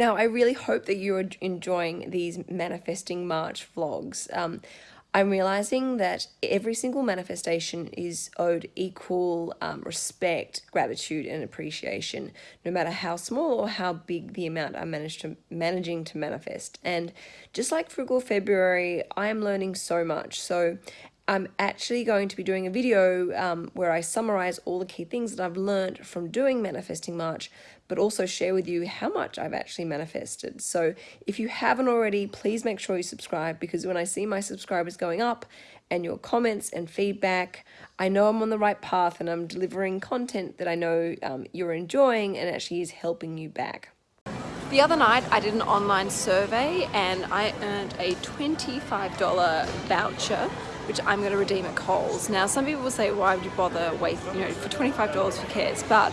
Now, I really hope that you're enjoying these Manifesting March vlogs. Um, I'm realizing that every single manifestation is owed equal um, respect, gratitude, and appreciation, no matter how small or how big the amount I'm managed to managing to manifest. And just like Frugal February, I am learning so much. So I'm actually going to be doing a video um, where I summarize all the key things that I've learned from doing Manifesting March, but also share with you how much I've actually manifested. So if you haven't already, please make sure you subscribe because when I see my subscribers going up and your comments and feedback, I know I'm on the right path and I'm delivering content that I know um, you're enjoying and actually is helping you back. The other night I did an online survey and I earned a $25 voucher which I'm going to redeem at Coles. Now some people will say why would you bother waste, you know, for $25 who cares, but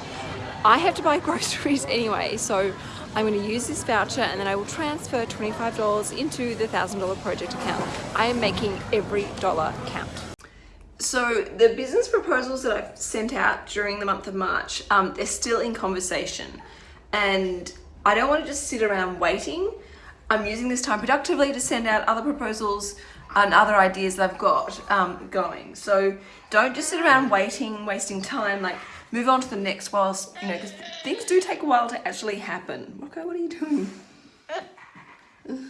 I have to buy groceries anyway so I'm going to use this voucher and then I will transfer $25 into the $1,000 project account. I am making every dollar count. So the business proposals that I've sent out during the month of March, um, they're still in conversation and I don't want to just sit around waiting. I'm using this time productively to send out other proposals and other ideas that I've got um, going. So don't just sit around waiting, wasting time, like move on to the next whilst, you know, because things do take a while to actually happen. Okay, what are you doing?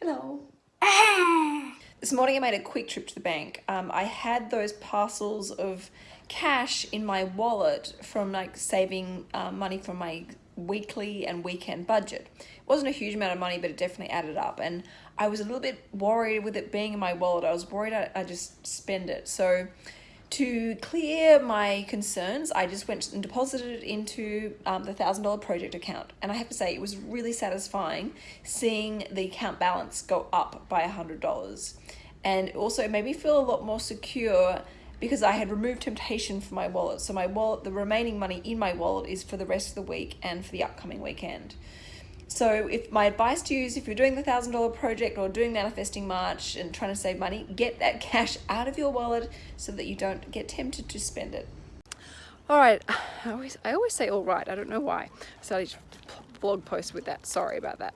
Hello. this morning I made a quick trip to the bank. Um, I had those parcels of cash in my wallet from like saving uh, money from my weekly and weekend budget. It wasn't a huge amount of money, but it definitely added up. And I was a little bit worried with it being in my wallet. I was worried I, I just spend it. So to clear my concerns, I just went and deposited it into um, the $1,000 project account. And I have to say, it was really satisfying seeing the account balance go up by $100. And also it made me feel a lot more secure because I had removed temptation from my wallet. So my wallet, the remaining money in my wallet is for the rest of the week and for the upcoming weekend. So if my advice to you is if you're doing the thousand dollar project or doing manifesting March and trying to save money, get that cash out of your wallet so that you don't get tempted to spend it. All right, I always, I always say all right, I don't know why. I started blog post with that, sorry about that.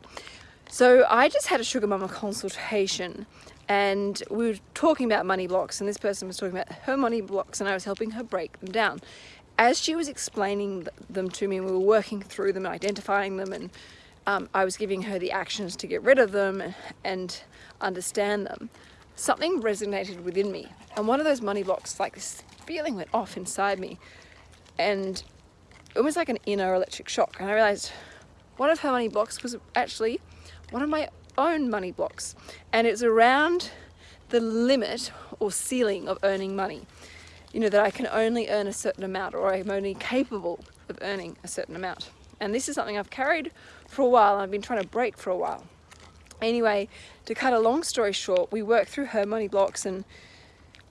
So I just had a Sugar Mama consultation and we were talking about money blocks and this person was talking about her money blocks and I was helping her break them down. As she was explaining them to me we were working through them and identifying them and um, I was giving her the actions to get rid of them and understand them, something resonated within me. And one of those money blocks, like this feeling went off inside me and it was like an inner electric shock. And I realized one of her money blocks was actually one of my own money blocks. And it's around the limit or ceiling of earning money. You know, that I can only earn a certain amount or I'm only capable of earning a certain amount. And this is something I've carried for a while. I've been trying to break for a while. Anyway, to cut a long story short, we worked through her money blocks and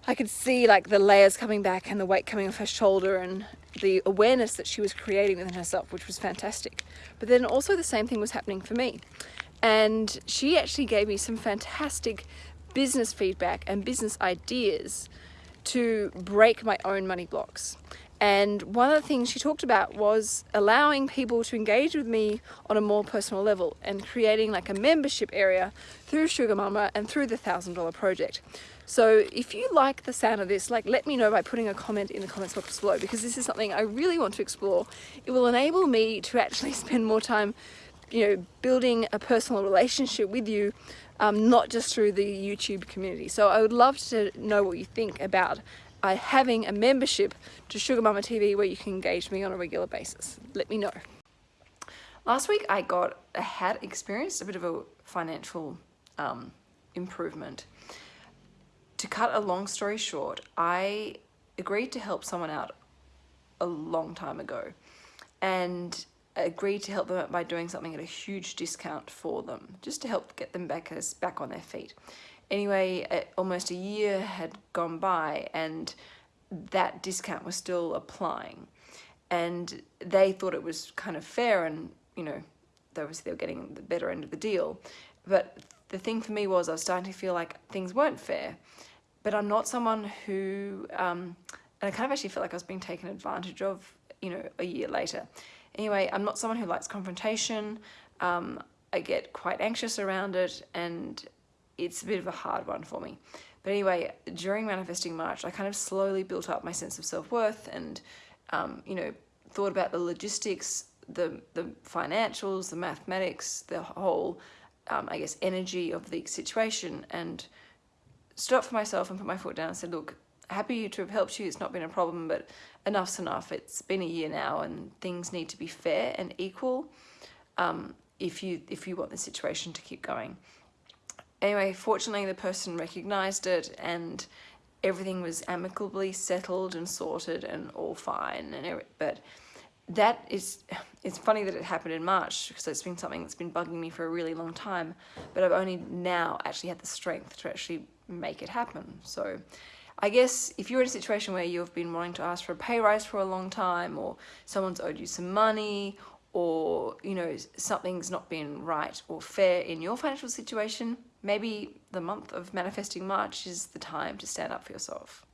I could see like the layers coming back and the weight coming off her shoulder and the awareness that she was creating within herself, which was fantastic. But then also the same thing was happening for me. And she actually gave me some fantastic business feedback and business ideas to break my own money blocks. And one of the things she talked about was allowing people to engage with me on a more personal level and creating like a membership area through Sugar Mama and through the thousand dollar project. So if you like the sound of this, like let me know by putting a comment in the comments box below because this is something I really want to explore. It will enable me to actually spend more time, you know, building a personal relationship with you, um, not just through the YouTube community. So I would love to know what you think about by having a membership to Sugar Mama TV where you can engage me on a regular basis. Let me know. Last week I got, I had experienced a bit of a financial um, improvement. To cut a long story short, I agreed to help someone out a long time ago and agreed to help them out by doing something at a huge discount for them, just to help get them back, as, back on their feet. Anyway, almost a year had gone by and that discount was still applying. And they thought it was kind of fair and, you know, was they were getting the better end of the deal. But the thing for me was I was starting to feel like things weren't fair. But I'm not someone who, um, and I kind of actually felt like I was being taken advantage of, you know, a year later. Anyway, I'm not someone who likes confrontation. Um, I get quite anxious around it and it's a bit of a hard one for me. But anyway, during Manifesting March, I kind of slowly built up my sense of self-worth and, um, you know, thought about the logistics, the, the financials, the mathematics, the whole, um, I guess, energy of the situation and up for myself and put my foot down and said, look, happy to have helped you. It's not been a problem, but enough's enough. It's been a year now and things need to be fair and equal um, if you if you want the situation to keep going. Anyway, fortunately the person recognized it and everything was amicably settled and sorted and all fine and but that is it's funny that it happened in March because it's been something that's been bugging me for a really long time but I've only now actually had the strength to actually make it happen so I guess if you're in a situation where you've been wanting to ask for a pay rise for a long time or someone's owed you some money or you know something's not been right or fair in your financial situation maybe the month of manifesting March is the time to stand up for yourself.